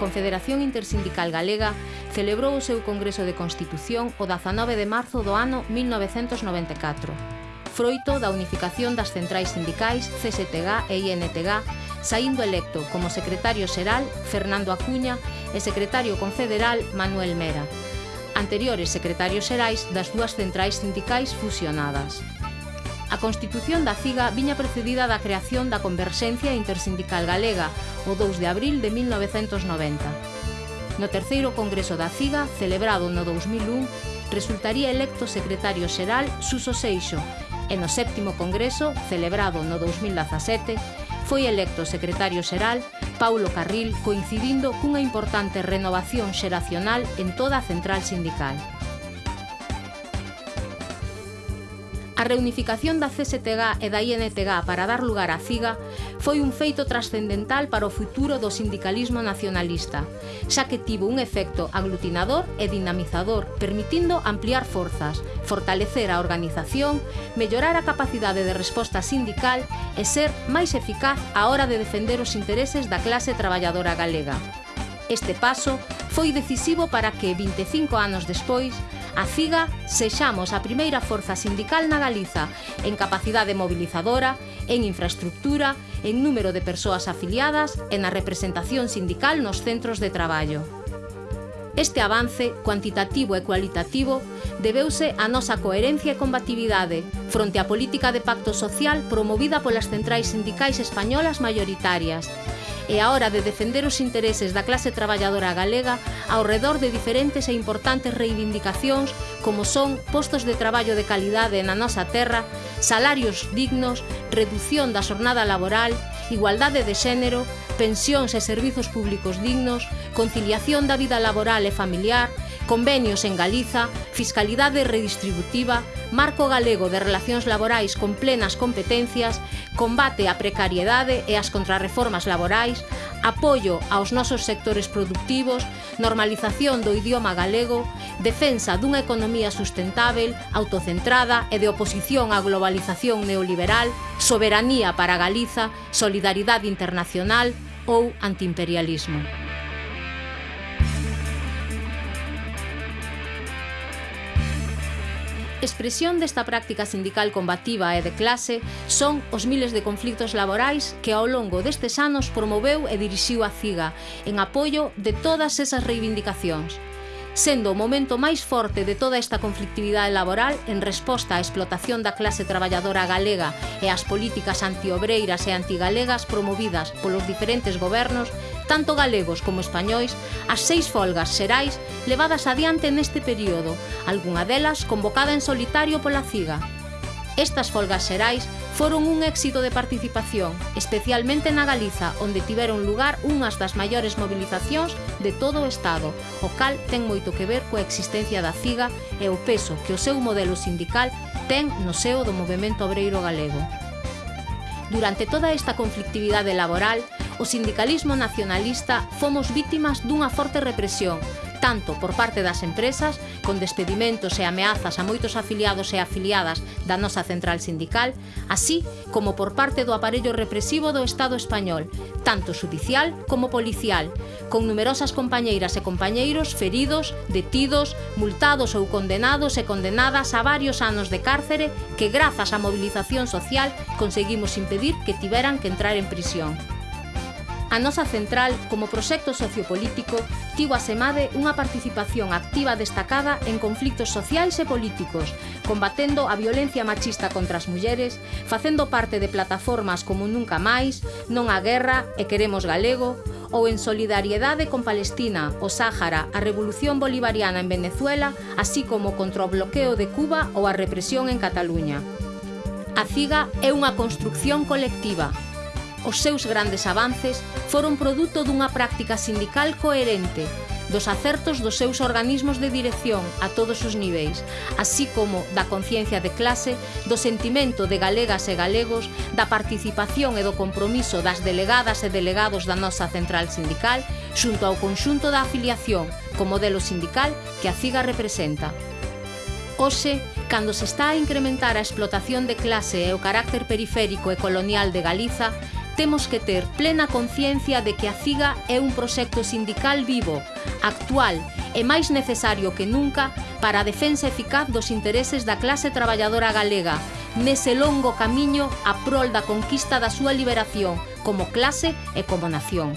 Confederación Intersindical Galega celebrou o seu Congreso de Constitución o 19 de marzo do ano 1994. Froito da unificación das centrais sindicais CSTG e INTG, saindo electo como secretario xeral Fernando Acuña e secretario confederal Manuel Mera, anteriores secretarios xerais das dúas centrais sindicais fusionadas. A constitución da CIGA viña precedida da creación da Converxencia Intersindical Galega o 2 de abril de 1990. No terceiro congreso da CIGA, celebrado no 2001, resultaría electo secretario xeral Suso Seixo e no séptimo congreso, celebrado no 2017, foi electo secretario xeral Paulo Carril coincidindo cunha importante renovación xeracional en toda a central sindical. A reunificación da CSTG e da INTG para dar lugar á CIGA foi un feito trascendental para o futuro do sindicalismo nacionalista, xa que tivo un efecto aglutinador e dinamizador, permitindo ampliar forzas, fortalecer a organización, mellorar a capacidade de resposta sindical e ser máis eficaz á hora de defender os intereses da clase traballadora galega. Este paso foi decisivo para que, 25 anos despois, A FIGA sexamos a primeira forza sindical na Galiza en capacidade mobilizadora, en infraestructura, en número de persoas afiliadas e na representación sindical nos centros de traballo. Este avance, cuantitativo e cualitativo, debeuse a nosa coherencia e combatividade fronte á política de pacto social promovida polas centrais sindicais españolas maioritarias, e a hora de defender os intereses da clase traballadora galega ao redor de diferentes e importantes reivindicacións como son postos de traballo de calidade na nosa terra, salarios dignos, redución da xornada laboral, igualdade de xénero, pensións e servizos públicos dignos, conciliación da vida laboral e familiar, convenios en Galiza, fiscalidade redistributiva, marco galego de relacións laborais con plenas competencias, combate á precariedade e ás contrarreformas laborais, apoio aos nosos sectores productivos, normalización do idioma galego, defensa dunha economía sustentável, autocentrada e de oposición á globalización neoliberal, soberanía para Galiza, solidaridade internacional ou antiimperialismo. Expresión desta práctica sindical combativa e de clase son os miles de conflitos laborais que ao longo destes anos promoveu e dirixiu a CIGA en apoio de todas esas reivindicacións sendo o momento máis forte de toda esta conflictividade laboral en resposta á explotación da clase traballadora galega e ás políticas antiobreiras e antigalegas promovidas polos diferentes gobernos tanto galegos como españois, as seis folgas xerais levadas adiante neste período, algunha delas convocada en solitario pola CIGA. Estas folgas xerais foron un éxito de participación, especialmente na Galiza, onde tiveron lugar unhas das maiores mobilizacións de todo o Estado, o cal ten moito que ver coa existencia da CIGA e o peso que o seu modelo sindical ten no seo do movimento obreiro galego. Durante toda esta conflictividade laboral, o sindicalismo nacionalista fomos vítimas dunha forte represión, tanto por parte das empresas, con despedimentos e ameazas a moitos afiliados e afiliadas da nosa central sindical, así como por parte do aparello represivo do Estado español, tanto judicial como policial, con numerosas compañeiras e compañeiros feridos, detidos, multados ou condenados e condenadas a varios anos de cárcere que grazas á movilización social conseguimos impedir que tiveran que entrar en prisión. A nosa central, como proxecto sociopolítico, tivo a Semade unha participación activa destacada en conflictos sociais e políticos, combatendo a violencia machista contra as mulleres, facendo parte de plataformas como Nunca Máis, Non a Guerra e Queremos Galego, ou en solidariedade con Palestina, o Sáhara, a revolución bolivariana en Venezuela, así como contra o bloqueo de Cuba ou a represión en Cataluña. A CIGA é unha construcción colectiva, os seus grandes avances foron produto dunha práctica sindical coherente, dos acertos dos seus organismos de dirección a todos os niveis, así como da conciencia de clase, do sentimento de galegas e galegos, da participación e do compromiso das delegadas e delegados da nosa central sindical xunto ao conxunto da afiliación co modelo sindical que a CIGA representa. Hoxe, cando se está a incrementar a explotación de clase e o carácter periférico e colonial de Galiza, temos que ter plena conciencia de que a CIGA é un proxecto sindical vivo, actual e máis necesario que nunca para a defensa eficaz dos intereses da clase traballadora galega nese longo camiño a prol da conquista da súa liberación como clase e como nación.